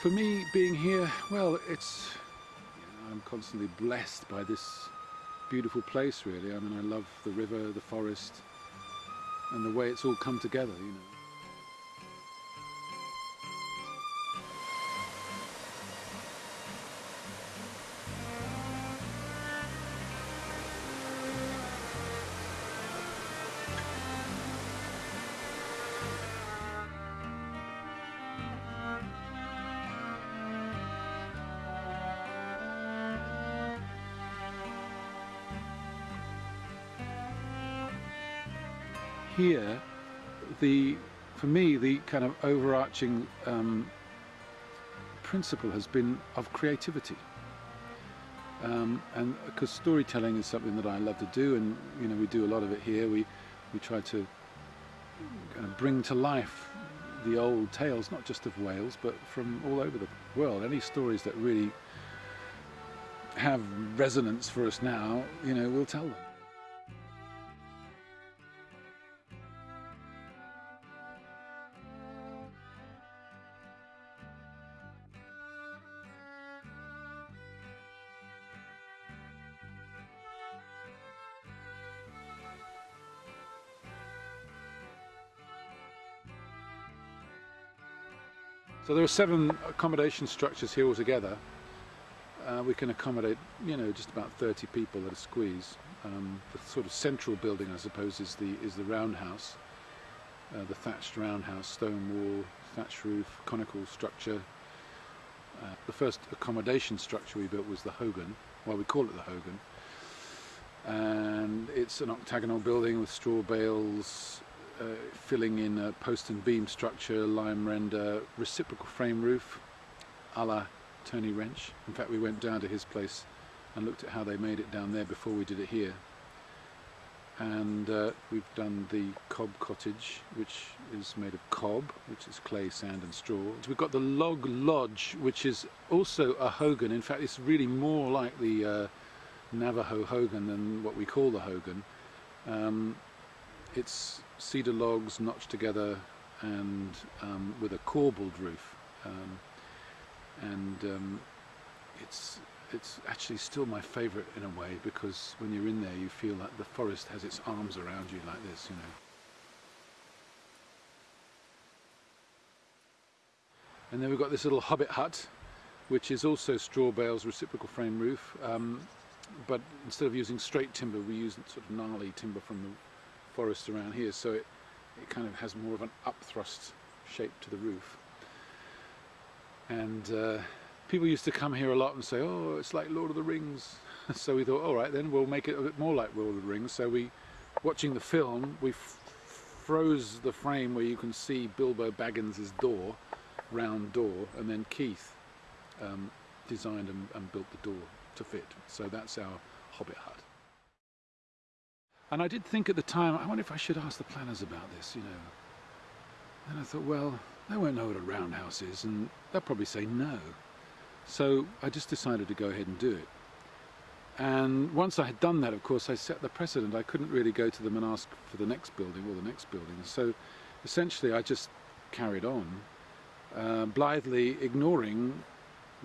For me, being here, well, it's you know, I'm constantly blessed by this beautiful place. Really, I mean, I love the river, the forest, and the way it's all come together. You know. Here, the for me the kind of overarching um, principle has been of creativity. Um, and because storytelling is something that I love to do, and you know we do a lot of it here. We we try to kind of bring to life the old tales, not just of Wales, but from all over the world. Any stories that really have resonance for us now, you know, we'll tell them. So there are seven accommodation structures here altogether. Uh, we can accommodate, you know, just about 30 people at a squeeze. Um, the sort of central building, I suppose, is the is the roundhouse, uh, the thatched roundhouse, stone wall, thatched roof, conical structure. Uh, the first accommodation structure we built was the Hogan. Well, we call it the Hogan, and it's an octagonal building with straw bales, filling in a post and beam structure, lime render, reciprocal frame roof, a la Tony Wrench. In fact, we went down to his place and looked at how they made it down there before we did it here. And uh, we've done the cob cottage, which is made of cob, which is clay, sand and straw. We've got the log lodge, which is also a hogan. In fact, it's really more like the uh, Navajo hogan than what we call the hogan. Um, it's cedar logs notched together and um, with a corbelled roof. Um, and um, it's it's actually still my favourite in a way because when you're in there you feel like the forest has its arms around you like this, you know. And then we've got this little hobbit hut which is also straw bales reciprocal frame roof um, but instead of using straight timber we use sort of gnarly timber from the forest around here so it, it kind of has more of an upthrust shape to the roof. And uh, people used to come here a lot and say oh it's like Lord of the Rings. So we thought all right then we'll make it a bit more like Lord of the Rings. So we watching the film we froze the frame where you can see Bilbo Baggins's door round door and then Keith um, designed and, and built the door to fit. So that's our Hobbit hut and I did think at the time, I wonder if I should ask the planners about this, you know. And I thought, well, they won't know what a roundhouse is, and they'll probably say no. So I just decided to go ahead and do it. And once I had done that, of course, I set the precedent. I couldn't really go to them and ask for the next building or the next building. So essentially, I just carried on, uh, blithely ignoring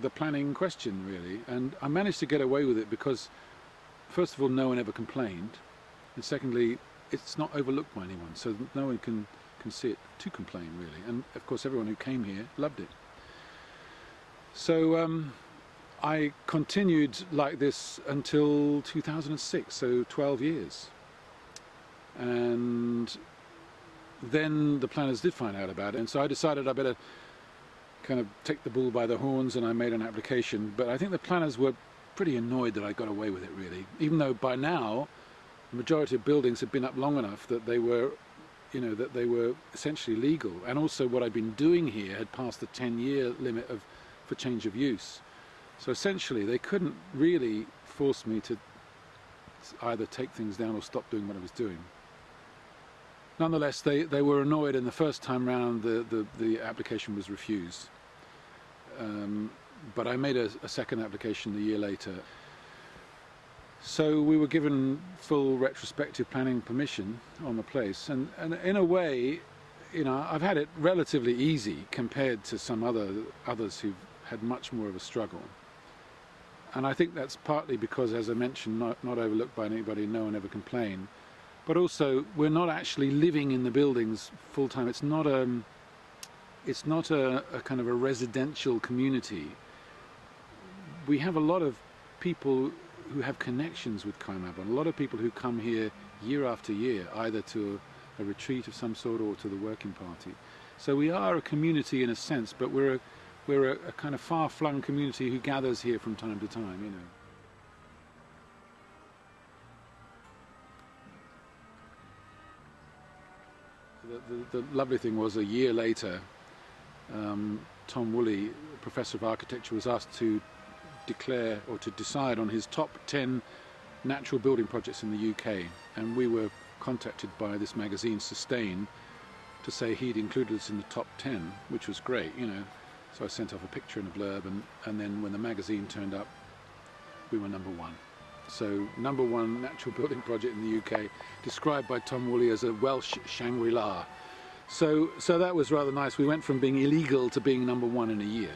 the planning question, really. And I managed to get away with it because, first of all, no one ever complained and secondly it's not overlooked by anyone so no one can can see it to complain really. And of course everyone who came here loved it. So um, I continued like this until 2006 so 12 years. And then the planners did find out about it and so I decided I better kind of take the bull by the horns and I made an application. But I think the planners were pretty annoyed that I got away with it really. Even though by now the majority of buildings had been up long enough that they were you know that they were essentially legal. And also what I'd been doing here had passed the 10 year limit of for change of use. So essentially they couldn't really force me to either take things down or stop doing what I was doing. Nonetheless they they were annoyed and the first time round the the, the application was refused. Um, but I made a, a second application a year later so we were given full retrospective planning permission on the place and, and in a way you know, I've had it relatively easy compared to some other others who've had much more of a struggle. And I think that's partly because, as I mentioned, not, not overlooked by anybody, no one ever complained. But also, we're not actually living in the buildings full time. It's not a, it's not a, a kind of a residential community. We have a lot of people who have connections with Cae Mabon, a lot of people who come here year after year, either to a, a retreat of some sort or to the working party. So we are a community in a sense, but we're a, we're a, a kind of far-flung community who gathers here from time to time, you know. The, the, the lovely thing was a year later, um, Tom Woolley, professor of architecture, was asked to declare or to decide on his top 10 natural building projects in the UK. And we were contacted by this magazine, Sustain, to say he'd included us in the top 10, which was great, you know. So I sent off a picture and a blurb, and, and then when the magazine turned up, we were number one. So number one natural building project in the UK, described by Tom Woolley as a Welsh Shangri-La. So, so that was rather nice. We went from being illegal to being number one in a year.